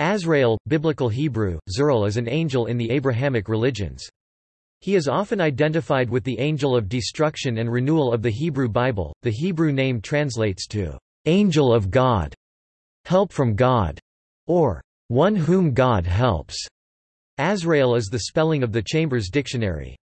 Azrael, Biblical Hebrew, Zerel is an angel in the Abrahamic religions. He is often identified with the angel of destruction and renewal of the Hebrew Bible. The Hebrew name translates to angel of God, help from God, or one whom God helps. Azrael is the spelling of the Chambers Dictionary.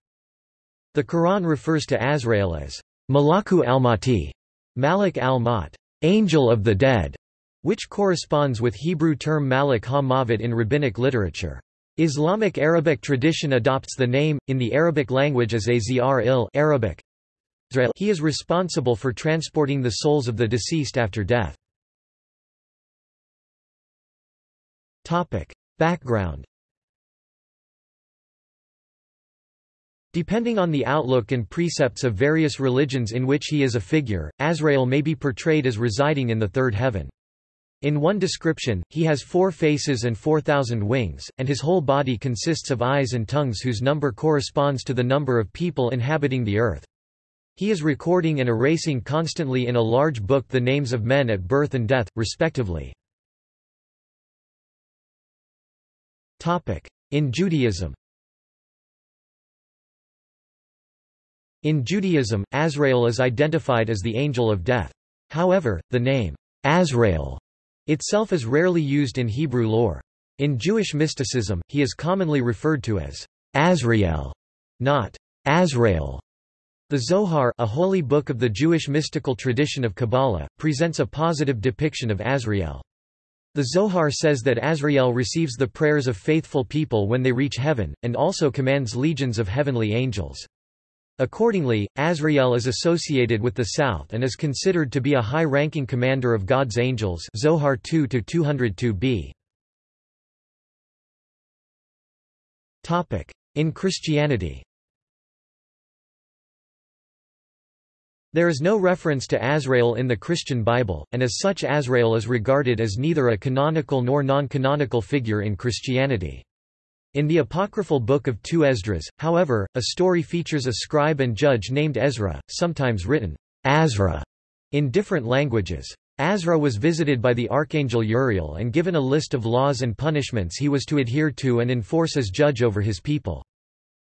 The Quran refers to Azrael as Malaku al-Mati, Malik al-Mat, angel of the dead which corresponds with Hebrew term Malik ha-Mavet in rabbinic literature. Islamic Arabic tradition adopts the name, in the Arabic language as Azr il Arabic. He is responsible for transporting the souls of the deceased after death. Background Depending on the outlook and precepts of various religions in which he is a figure, Azrael may be portrayed as residing in the third heaven. In one description, he has four faces and four thousand wings, and his whole body consists of eyes and tongues whose number corresponds to the number of people inhabiting the earth. He is recording and erasing constantly in a large book the names of men at birth and death, respectively. In Judaism In Judaism, Azrael is identified as the angel of death. However, the name, Azrael, itself is rarely used in Hebrew lore. In Jewish mysticism, he is commonly referred to as Azrael, not Azrael. The Zohar, a holy book of the Jewish mystical tradition of Kabbalah, presents a positive depiction of Azrael. The Zohar says that Azrael receives the prayers of faithful people when they reach heaven, and also commands legions of heavenly angels. Accordingly, Azrael is associated with the south and is considered to be a high-ranking commander of God's angels Zohar 2-202b. In Christianity There is no reference to Azrael in the Christian Bible, and as such Azrael is regarded as neither a canonical nor non-canonical figure in Christianity. In the apocryphal Book of Two Esdras, however, a story features a scribe and judge named Ezra, sometimes written Azra in different languages. Azra was visited by the archangel Uriel and given a list of laws and punishments he was to adhere to and enforce as judge over his people.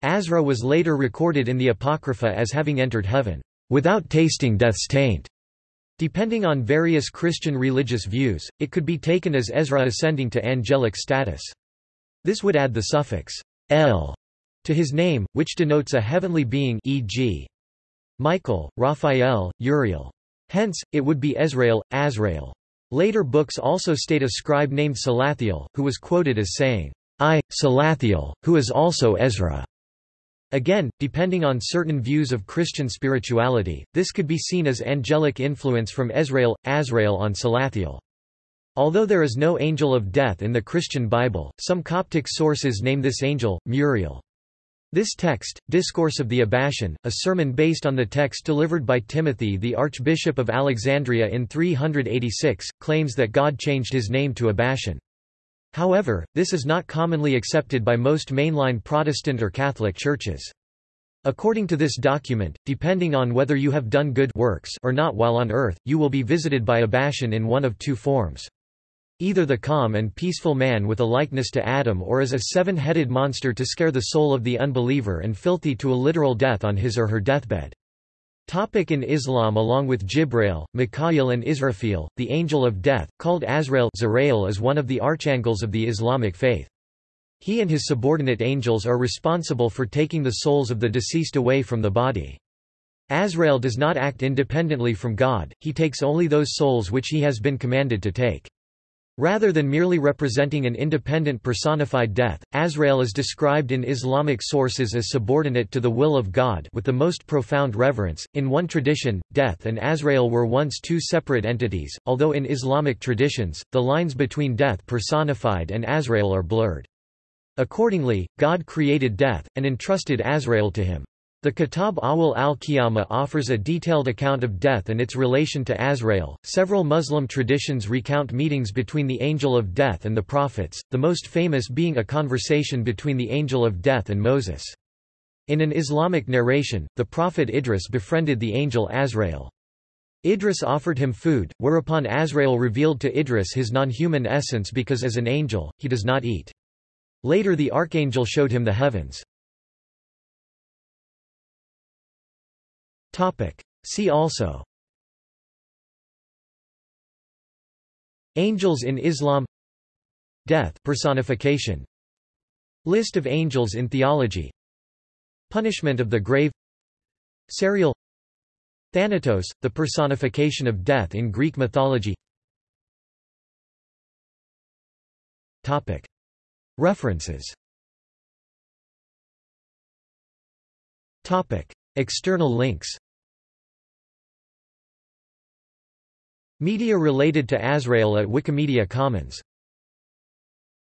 Azra was later recorded in the Apocrypha as having entered heaven, without tasting death's taint. Depending on various Christian religious views, it could be taken as Ezra ascending to angelic status. This would add the suffix el to his name, which denotes a heavenly being e.g. Michael, Raphael, Uriel. Hence, it would be Ezrael, Azrael. Later books also state a scribe named Salathiel, who was quoted as saying, I, Salathiel, who is also Ezra. Again, depending on certain views of Christian spirituality, this could be seen as angelic influence from Ezrael, Azrael on Salathiel. Although there is no angel of death in the Christian Bible, some Coptic sources name this angel, Muriel. This text, Discourse of the Abashan, a sermon based on the text delivered by Timothy the Archbishop of Alexandria in 386, claims that God changed his name to Abashan. However, this is not commonly accepted by most mainline Protestant or Catholic churches. According to this document, depending on whether you have done good works or not while on earth, you will be visited by Abashan in one of two forms. Either the calm and peaceful man with a likeness to Adam or as a seven-headed monster to scare the soul of the unbeliever and filthy to a literal death on his or her deathbed. Topic in Islam Along with Jibrail, Mikhail and Israfil, the angel of death, called Azrael Zarail is one of the archangels of the Islamic faith. He and his subordinate angels are responsible for taking the souls of the deceased away from the body. Azrael does not act independently from God, he takes only those souls which he has been commanded to take. Rather than merely representing an independent personified death, Azrael is described in Islamic sources as subordinate to the will of God with the most profound reverence. In one tradition, death and Azrael were once two separate entities, although in Islamic traditions, the lines between death personified and Azrael are blurred. Accordingly, God created death, and entrusted Azrael to him. The Kitab Ahwal al-Qiyamah offers a detailed account of death and its relation to Azrael. Several Muslim traditions recount meetings between the angel of death and the prophets, the most famous being a conversation between the angel of death and Moses. In an Islamic narration, the prophet Idris befriended the angel Azrael. Idris offered him food, whereupon Azrael revealed to Idris his non-human essence because as an angel, he does not eat. Later the archangel showed him the heavens. See also. Angels in Islam. Death personification. List of angels in theology. Punishment of the grave. Sariel. Thanatos, the personification of death in Greek mythology. References. External links Media related to Azrael at Wikimedia Commons